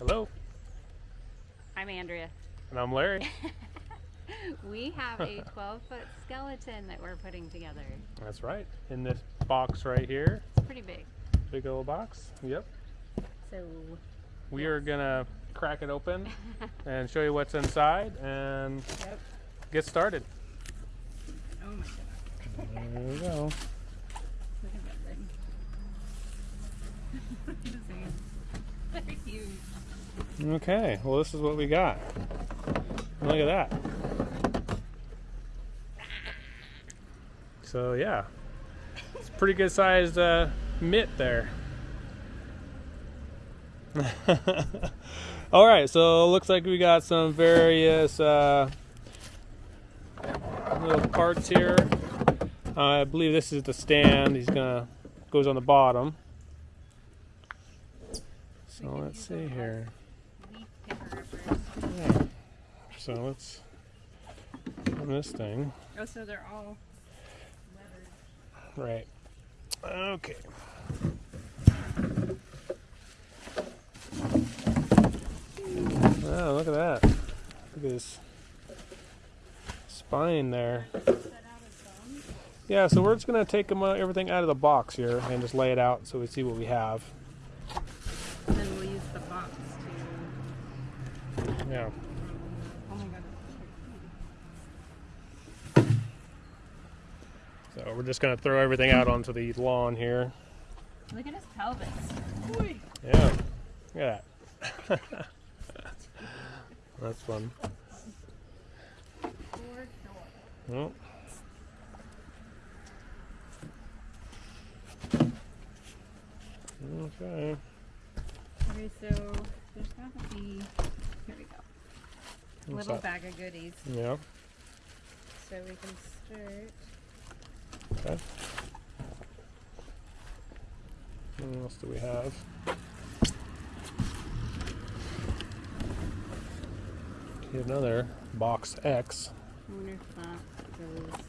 Hello, I'm Andrea. and I'm Larry. We have a 12 foot skeleton that we're putting together. That's right. In this box right here, It's pretty big. big old box. Yep. So, We are gonna crack it open and show you what's inside and yep. get started. Oh my god. There we go. Look at that thing. Very huge. Okay. Well, this is what we got. Look at that. So yeah, it's a pretty good sized uh, mitt there. All right, so it looks like we got some various uh, little parts here. Uh, I believe this is the stand. He's gonna goes on the bottom. So let's see those here. Yeah. So let's open this thing. Oh, so they're all leather. Right. Okay. Oh, look at that. Look at this spine there. Set out as bones. Yeah, so we're just going to take them, uh, everything out of the box here and just lay it out so we see what we have. And then we'll use the box to. Yeah. Oh my god. So we're just going to throw everything out onto the lawn here. Look at his pelvis. Yeah. Look at that. That's fun. Oh. Okay. Okay, so there's gotta be. Here we go. What's Little that? bag of goodies. Yeah. So we can start. Okay. What else do we have? Okay, another box X. I wonder if that goes.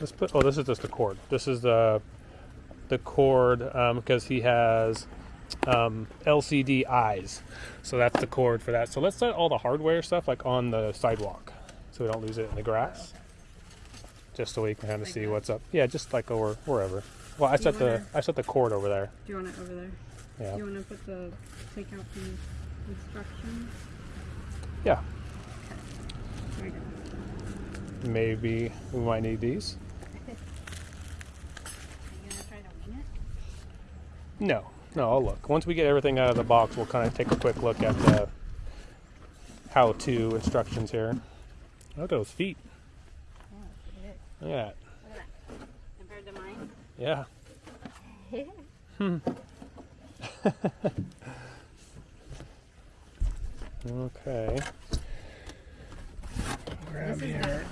Let's put. Oh, this is just the cord. This is the the cord um, because he has um, LCD eyes, so that's the cord for that. So let's set all the hardware stuff like on the sidewalk, so we don't lose it in the grass. Just so we can kind of Like see that? what's up. Yeah, just like over wherever. Well, I set the I set the cord over there. do you want it over there? Yeah. Do you want to put the take out the instructions? Yeah. There we go. Maybe we might need these. Are you gonna try to wing it? No, no. I'll look. Once we get everything out of the box, we'll kind of take a quick look at the how-to instructions here. Look at those feet. Yeah, Look at that. Look at that. Compared to mine. Yeah. Hmm. okay. Grab This here.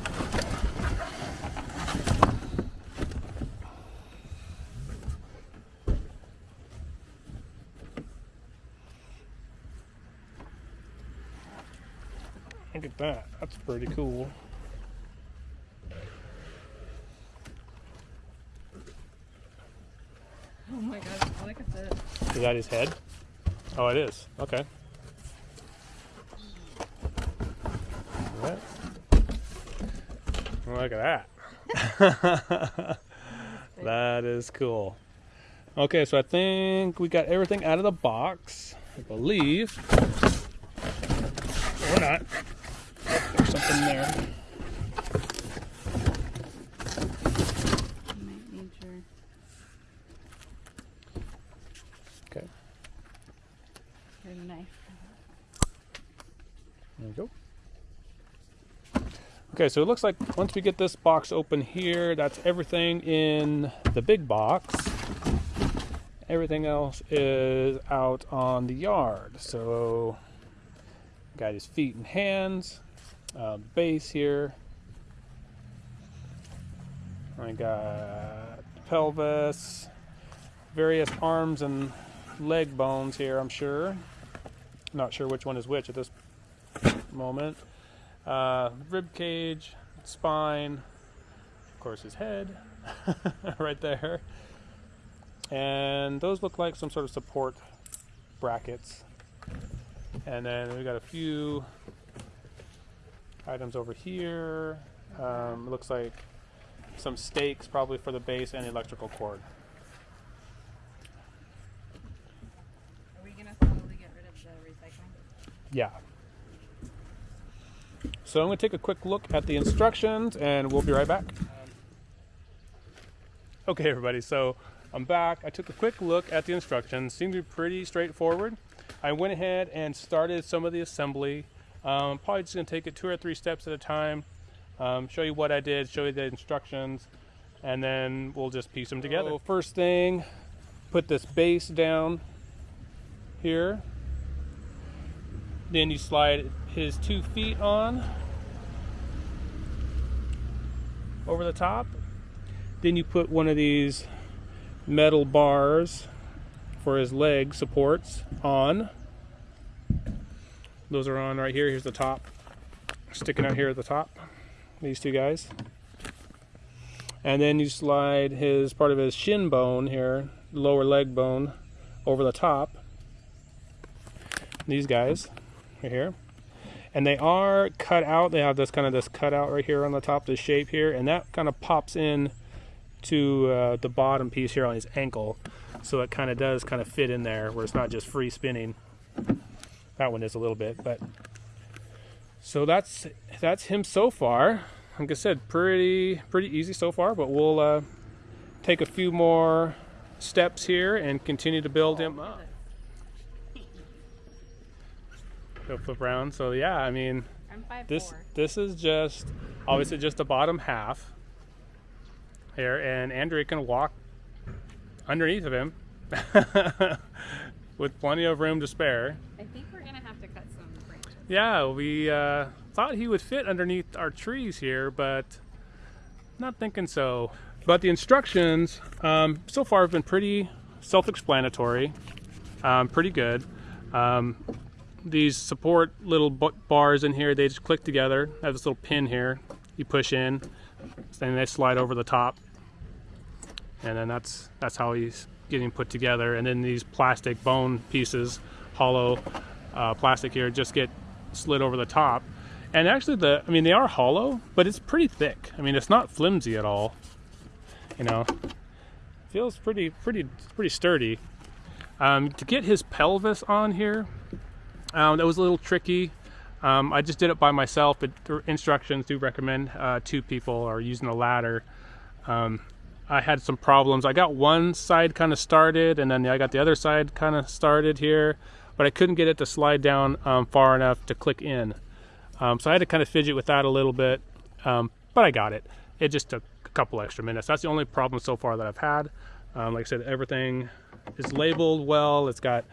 Look at that. That's pretty cool. Oh my god, look at this. Is that his head? Oh, it is. Okay. Look at that. that is cool. Okay, so I think we got everything out of the box. I believe. Or not. There's something there. You might need your. Okay. Your knife. There you go. Okay, so it looks like once we get this box open here, that's everything in the big box. Everything else is out on the yard. So, got his feet and hands, uh, base here. I got pelvis, various arms and leg bones here, I'm sure. Not sure which one is which at this moment. Uh, rib cage, spine, of course, his head right there. And those look like some sort of support brackets. And then we got a few items over here. Um, looks like some stakes, probably for the base and the electrical cord. Are we gonna slowly get rid of the recycling? Yeah. So I'm going to take a quick look at the instructions and we'll be right back. Okay, everybody, so I'm back. I took a quick look at the instructions. Seemed to be pretty straightforward. I went ahead and started some of the assembly. Um, probably just going to take it two or three steps at a time, um, show you what I did, show you the instructions, and then we'll just piece them together. So first thing, put this base down here. Then you slide his two feet on over the top. Then you put one of these metal bars for his leg supports on. Those are on right here. Here's the top, sticking out here at the top. These two guys. And then you slide his part of his shin bone here, lower leg bone, over the top. These guys right here and they are cut out. They have this kind of this cutout right here on the top the shape here. And that kind of pops in to uh, the bottom piece here on his ankle. So it kind of does kind of fit in there where it's not just free spinning. That one is a little bit but so that's that's him so far. Like i said pretty pretty easy so far but we'll uh, take a few more steps here and continue to build him up Go flip around. So yeah, I mean, this four. this is just obviously just the bottom half here, and Andrea can walk underneath of him with plenty of room to spare. I think we're gonna have to cut some branches. Yeah, we uh, thought he would fit underneath our trees here, but not thinking so. But the instructions um, so far have been pretty self-explanatory, um, pretty good. Um, these support little bars in here, they just click together. I have this little pin here. You push in, then they slide over the top, and then that's that's how he's getting put together. And then these plastic bone pieces, hollow uh, plastic here, just get slid over the top. And actually, the I mean, they are hollow, but it's pretty thick. I mean, it's not flimsy at all. You know, feels pretty pretty pretty sturdy. Um, to get his pelvis on here, um, that was a little tricky. Um, I just did it by myself, but instructions do recommend uh, two people or using a ladder. Um, I had some problems. I got one side kind of started, and then I got the other side kind of started here, but I couldn't get it to slide down um, far enough to click in. Um, so I had to kind of fidget with that a little bit, um, but I got it. It just took a couple extra minutes. That's the only problem so far that I've had. Like I said, everything is labeled well. It's got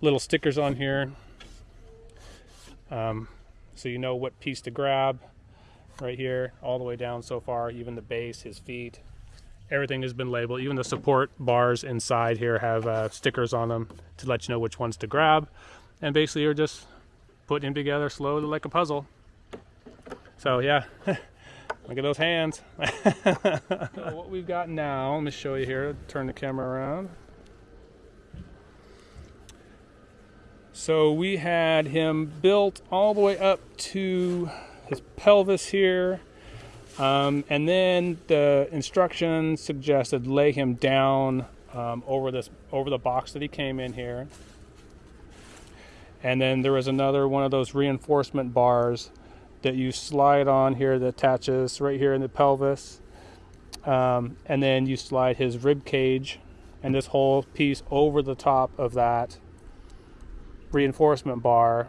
little stickers on here um, so you know what piece to grab right here, all the way down so far, even the base, his feet. Everything has been labeled. Even the support bars inside here have uh, stickers on them to let you know which ones to grab. And basically, you're just putting them together slowly like a puzzle. So, yeah, look at those hands. so what we've got now, let me show you here. Turn the camera around. So we had him built all the way up to his pelvis here. Um, and then the instructions suggested lay him down um, over this over the box that he came in here. And then there was another one of those reinforcement bars that you slide on here that attaches right here in the pelvis. Um, and then you slide his rib cage and this whole piece over the top of that reinforcement bar.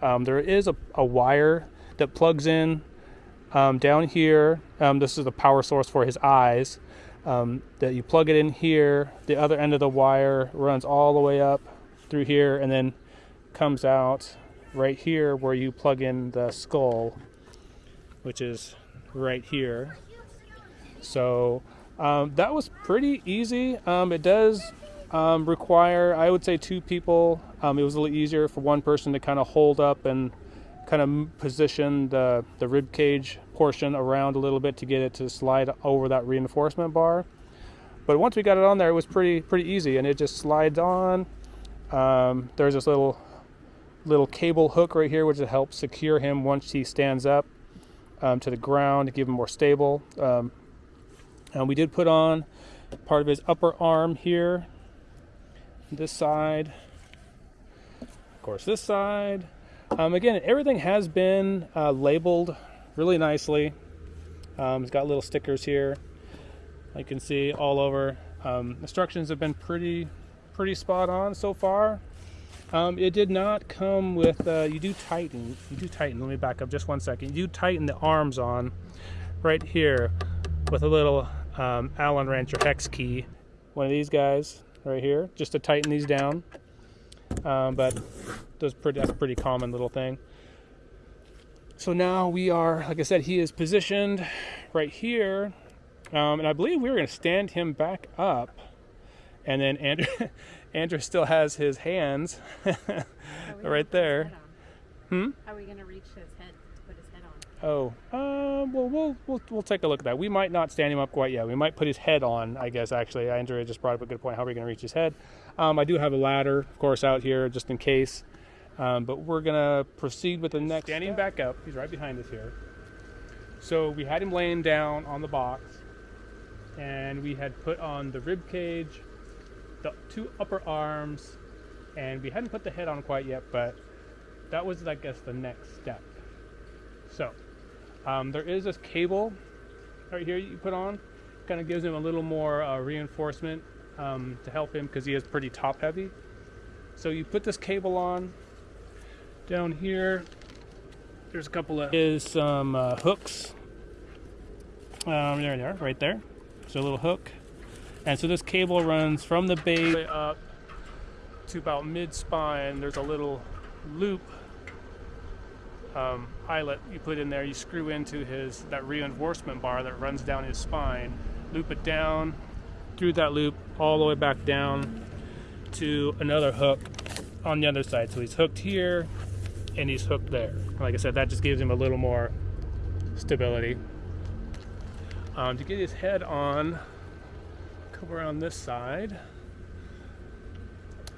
Um, there is a, a, wire that plugs in um, down here. Um, this is the power source for his eyes. Um, that you plug it in here. The other end of the wire runs all the way up through here and then comes out right here where you plug in the skull, which is right here. So um, that was pretty easy. Um, it does um, require, I would say, two people. Um, it was a little easier for one person to kind of hold up and kind of position the, the rib cage portion around a little bit to get it to slide over that reinforcement bar. But once we got it on there, it was pretty pretty easy, and it just slides on. Um, there's this little little cable hook right here, which will help secure him once he stands up um, to the ground to keep him more stable. Um, and we did put on part of his upper arm here, this side, of course, this side. Um, again, everything has been uh, labeled really nicely. Um, it's got little stickers here. You can see all over. Um, instructions have been pretty, pretty spot on so far. Um, it did not come with. Uh, you do tighten. You do tighten. Let me back up just one second. You tighten the arms on, right here, with a little um, Allen wrench or hex key. One of these guys right here, just to tighten these down. Um, but those pretty, that's a pretty common little thing. So now we are, like I said, he is positioned right here, um, and I believe we were going to stand him back up, and then Andrew, Andrew still has his hands How are we gonna right there. Hmm. How are we gonna reach his head to put his head on? Oh, uh, well, we'll we'll we'll take a look at that. We might not stand him up quite yet. We might put his head on. I guess actually, Andrea just brought up a good point. How are we going to reach his head? Um, I do have a ladder, of course, out here just in case. Um, but we're gonna proceed with the next. Standing back up, he's right behind us here. So we had him laying down on the box, and we had put on the rib cage, the two upper arms, and we hadn't put the head on quite yet. But that was, I guess, the next step. So um, there is this cable right here you put on, kind of gives him a little more uh, reinforcement um, to help him because he is pretty top heavy. So you put this cable on down here. There's a couple of is some uh, hooks. Um, there they are, right there. So a little hook, and so this cable runs from the base up to about mid spine. There's a little loop um, eyelet you put in there. You screw into his that reinforcement bar that runs down his spine. Loop it down through that loop all the way back down to another hook on the other side. So he's hooked here and he's hooked there. Like I said, that just gives him a little more stability. Um, to get his head on, come around this side.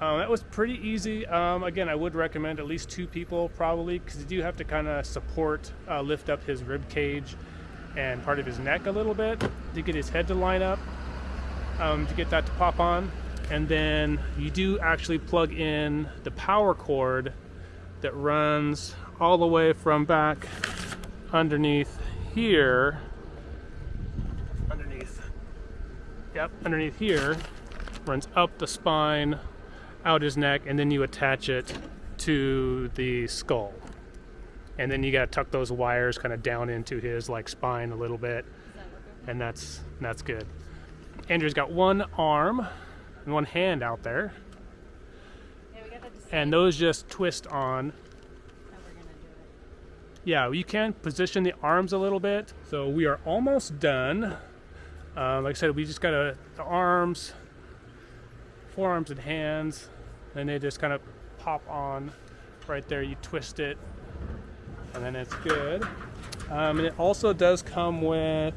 Um, that was pretty easy. Um, again, I would recommend at least two people probably because you do have to kind of support, uh, lift up his rib cage and part of his neck a little bit to get his head to line up, um, to get that to pop on. And then you do actually plug in the power cord that runs all the way from back underneath here. Underneath. Yep, underneath here. Runs up the spine out his neck and then you attach it to the skull. And then you got to tuck those wires kind of down into his like spine a little bit. And that's that's good. Andrew's got one arm and one hand out there. And those just twist on. Yeah you can position the arms a little bit. So we are almost done. Um, like i said we just got to the arms forearms and hands and they just kind of pop on right there. You twist it and then it's good. Um, and it also does come with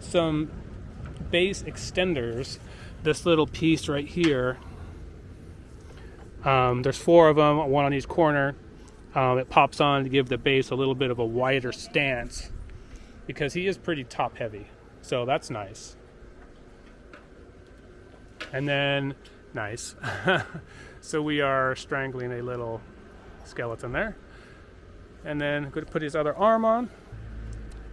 some base extenders. This little piece right here. Um, there's four of them one on each corner. Um, it pops on to give the base a little bit of a wider stance because he is pretty top heavy so that's nice. And then nice so we are strangling a little skeleton there. And then going to put his other arm on.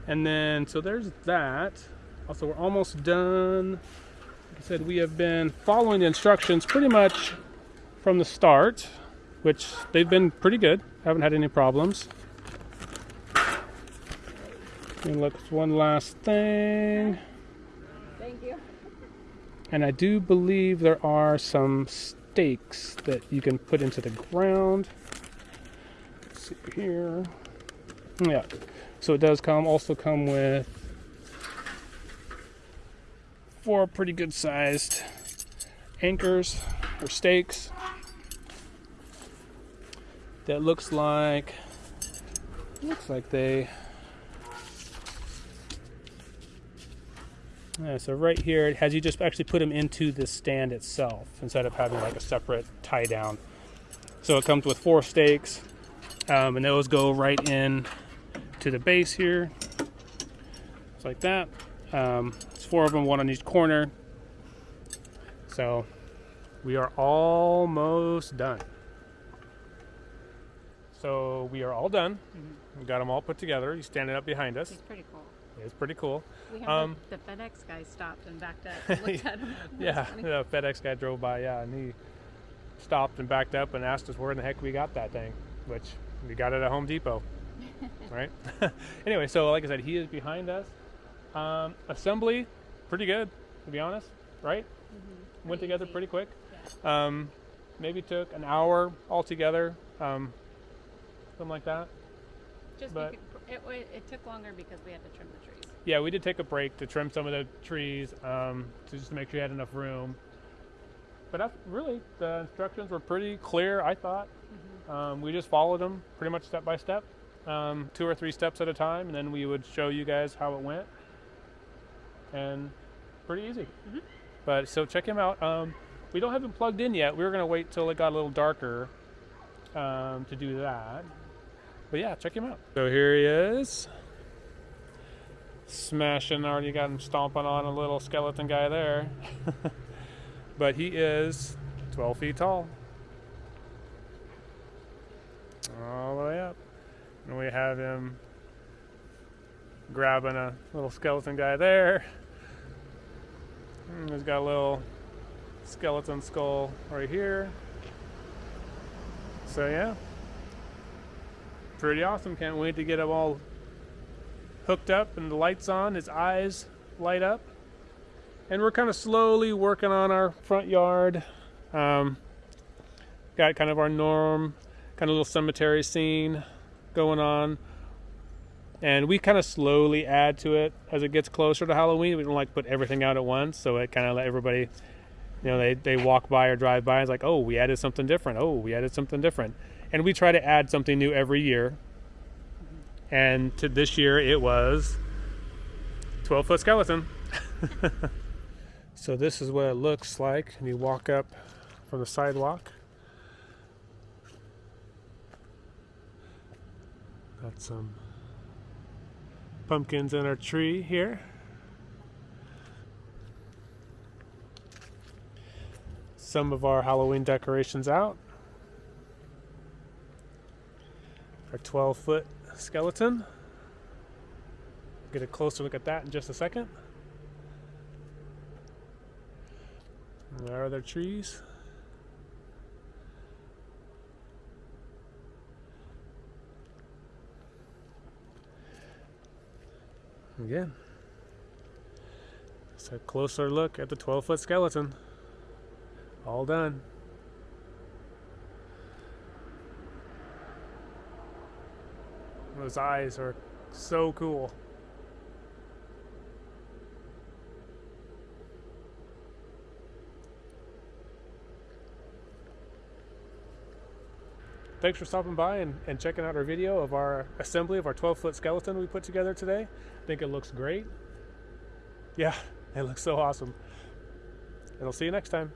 And then so there's that. Also we're almost done. Like i said we have been following the instructions pretty much from the start which they've been pretty good. Haven't had any problems. And look one last thing. Thank you. and I do believe there are some stakes that you can put into the ground. Let's see here. Yeah. So it does come also come with four pretty good sized anchors or stakes. That looks like looks like they Yeah, so right here it has you just actually put them into the stand itself instead of having like a separate tie down. So it comes with four stakes. Um, and those go right in to the base here. Just like that. Um, it's four of them, one on each corner. So we are almost done. So we are all done. We got them all put together. He's standing up behind us. It's pretty cool. It's pretty cool. We have Um, the, the FedEx guy stopped and backed up and looked at him. Yeah, the FedEx guy drove by, yeah, and he stopped and backed up and asked us where in the heck we got that thing, which we got it at Home Depot. right? anyway, so like I said, he is behind us. Um, assembly, pretty good, to be honest, right? Went Pretty together easy. pretty quick. Yeah. Um, maybe took an hour altogether, um, something like that. Just but- it, it took longer because we had to trim the trees. Yeah, we did take a break to trim some of the trees um, to just to make sure you had enough room. But that's really the instructions were pretty clear. I thought um, we just followed them pretty much step by step, um, two or three steps at a time, and then we would show you guys how it went. And pretty easy. But so check him out. Um, we don't have him plugged in yet. We were gonna wait till it got a little darker um, to do that. But yeah, check him out. So here he is. Smashing already got him stomping on a little skeleton guy there. But he is 12 feet tall. All the way up. And we have him grabbing a little skeleton guy there. And he's got a little skeleton skull right here. So yeah pretty awesome can't wait to get him all hooked up and the lights on. His eyes light up. And we're kind of slowly working on our front yard. Um, got kind of our norm, kind of little cemetery scene going on. And we kind of slowly add to it as it gets closer to Halloween. We don't like put everything out at once, so it kind of let everybody, you know, they, they walk by or drive by. It's like, oh, we added something different. Oh, we added something different. And we try to add something new every year and to this year it was 12 foot skeleton. so this is what it looks like when you walk up from the sidewalk. Got some pumpkins in our tree here. Some of our Halloween decorations out. Our 12 foot skeleton. Get a closer look at that in just a second. There are their trees. Again, just a closer look at the 12 foot skeleton. All done. Those eyes are so cool. Thanks for stopping by and, and checking out our video of our assembly of our 12 foot skeleton we put together today. I think it looks great. Yeah, it looks so awesome. And I'll see you next time.